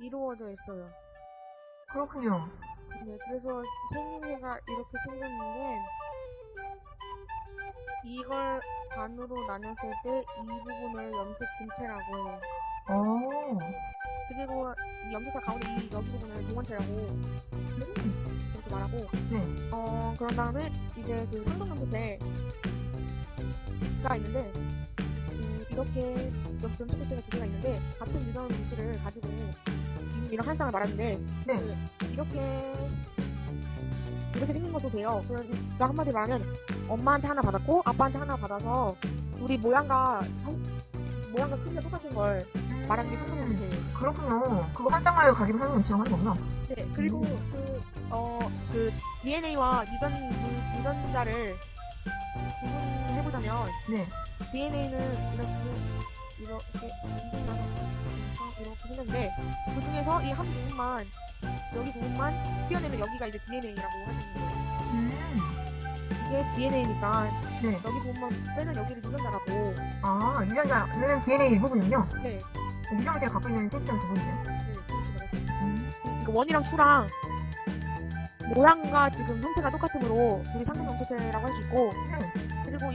이루어져 있어요. 그렇군요. 네, 그래서 생김새가 이렇게 생겼는데 이걸 반으로 나눴을 때 이 부분을 염색 분체라고 해요. 오. 그리고 이 염색사 가운데 이 여기 부분을 동원체라고 음. 이렇게 말하고 네. 어 그런 다음에 이제 그 상동 염색체가 있는데 음, 이렇게 염색 분체가 두 개가 있는데 같은 유전 물질을 가지고 이런 한 쌍을 말하는데 네. 그 이렇게 이렇게 생긴 것도 돼요. 그러니까 한마디 말하면 엄마한테 하나 받았고 아빠한테 하나 받아서 둘이 모양과 형- 모양과 크기가 똑같은 걸 말하는 게 상동 염색체예요. 그렇군요. 그거 한 사는 음식이라고 하는 거구나. 네, 그리고 그, 어, 그 DNA와 유전, 유- 유전자를 구분해보자면, 네. DNA는 이렇게, 이렇게, 그 중에서 이 한 부분만, 여기 부분만 띄어내면 여기가 이제 DNA라고 있는 거예요. 음. 이게 DNA니까, 네. 여기 부분만 빼면 여기를 유전자라고, 아, 유전자는 DNA 일부분이군요. 네, 유전자가 갖고 있는 세점 부분이죠. 네. 음. 그러니까 원이랑 투랑, 모양과 지금 형태가 똑같으므로 둘이 상동 정체체라고 할 수 있고, 네.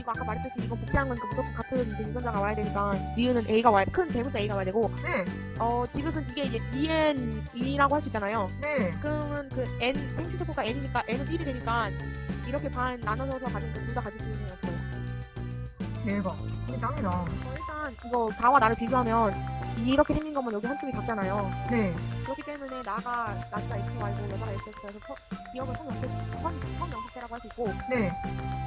이거 아까 말했듯이 이거 복제한 거니까 무조건 같은 그 유전자가 와야 되니까 니은은 A가 와야 큰 대문자 A가 와야 되고 네. 어 지그은 이게 이제 DN이라고 할 수 있잖아요. 네. 그러면 그 N 생체세포가 N이니까 N은 1이 되니까 이렇게 반 나눠서 가진 거둘다 가질 수 있는 거였어요. 대박. 이게 짱이다. 어, 일단 이거 나와 나를 비교하면 이렇게 생긴 거면 여기 한쪽이 작잖아요. 네. 그렇기 때문에 나가 남자 XY고 여자가 XX여서 기억은 성명식 성명식대라고 할 수 있고 네.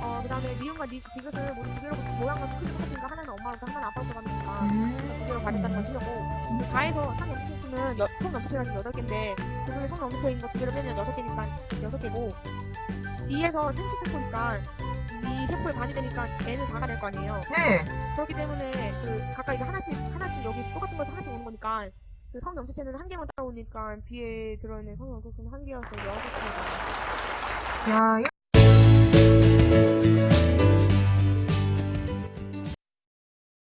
어 그 다음에 미음과 니 지그은 모두 두 개로 모양과 크기 똑같으니까 하나는 엄마로서 하나는 아빠로서 가니까 음. 두 개로 가졌다는 걸 틀렸고 다해서 상 염색체수는 총 염색체가 지금 8개인데 그 중에 총 염색체인 거 두 개를 빼면 6개니까 6개고 D에서 생식 세포니까 이 세포의 반이 되니까 N을 다가 될 거 아니에요 네. 그렇기 때문에 그 이거 하나씩 하나씩 여기 똑같은 거에서 하나씩 오는 거니까 그 성 염색체는 한 개만 따라오니까 B에 들어있는 성염색체는 한 개여서 6개가. 야, 이